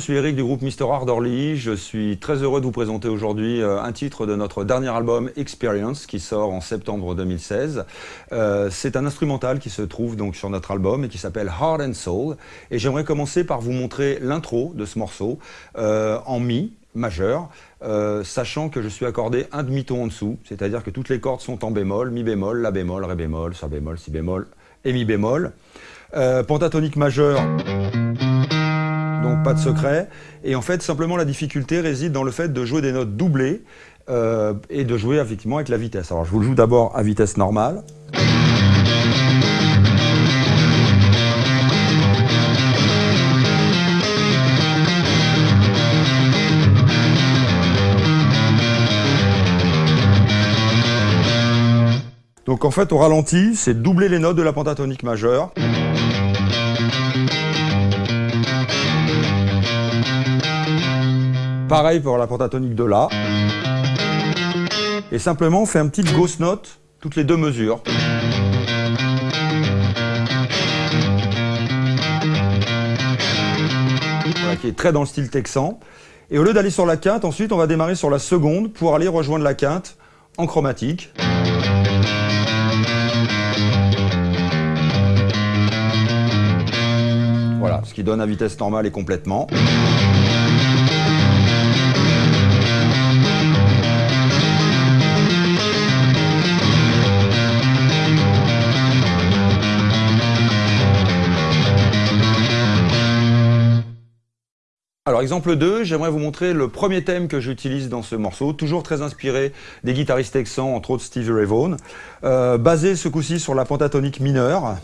Je suis Eric du groupe Mr. Ardorly. Je suis très heureux de vous présenter aujourd'hui euh, un titre de notre dernier album Experience qui sort en septembre 2016. Euh, c'est un instrumental qui se trouve donc sur notre album et qui s'appelle Heart and Soul. Et j'aimerais commencer par vous montrer l'intro de ce morceau euh, en mi majeur, sachant que je suis accordé un demi-ton en dessous, c'est-à-dire que toutes les cordes sont en bémol, mi bémol, la bémol, ré bémol, sol bémol, si bémol et mi bémol. pentatonique majeur donc pas de secret. Et en fait, simplement, la difficulté réside dans le fait de jouer des notes doublées euh, et de jouer effectivement avec la vitesse. Alors, je vous le joue d'abord à vitesse normale. Donc en fait, au ralenti, c'est doubler les notes de la pentatonique majeure. Pareil pour la pentatonique de La. Et simplement, on fait un petit ghost note toutes les deux mesures. Voilà, qui est très dans le style texan. Et au lieu d'aller sur la quinte, ensuite, on va démarrer sur la seconde pour aller rejoindre la quinte en chromatique. Voilà, ce qui donne à vitesse normale et complètement. Alors exemple 2, j'aimerais vous montrer le premier thème que j'utilise dans ce morceau, toujours très inspiré des guitaristes texans, entre autres Stevie Ray Vaughan, euh, basé ce coup-ci sur la pentatonique mineure.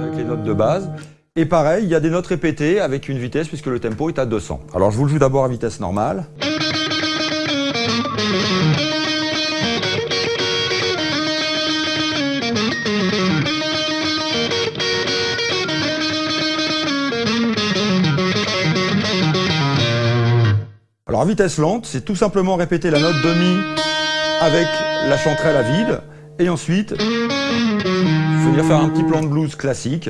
Avec les notes de base. Et pareil, il y a des notes répétées avec une vitesse puisque le tempo est à 200. Alors je vous le joue d'abord à vitesse normale. Alors vitesse lente, c'est tout simplement répéter la note de mi avec la chanterelle à vide, et ensuite venir faire un petit plan de blues classique.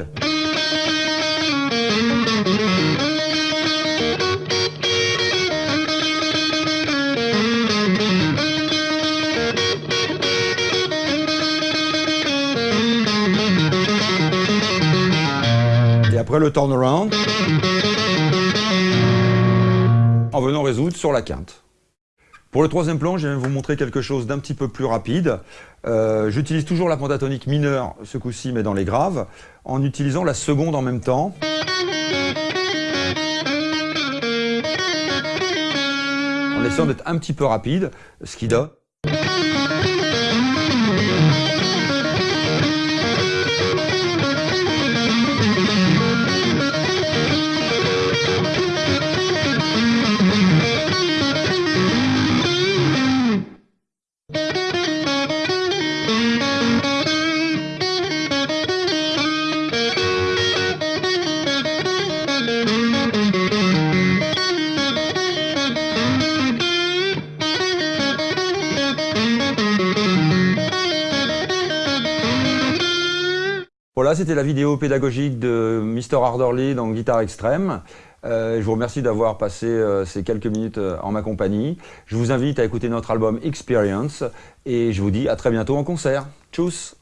Et après le turnaround en venant résoudre sur la quinte. Pour le troisième plan, je vais vous montrer quelque chose d'un petit peu plus rapide. Euh, j'utilise toujours la pentatonique mineure, ce coup-ci, mais dans les graves, en utilisant la seconde en même temps. En essayant d'être un petit peu rapide, ce qui donne... C'était la vidéo pédagogique de Mr. Ardorly dans Guitare Extrême. Euh, je vous remercie d'avoir passé euh, ces quelques minutes euh, en ma compagnie. Je vous invite à écouter notre album Experience et je vous dis à très bientôt en concert. Tchuss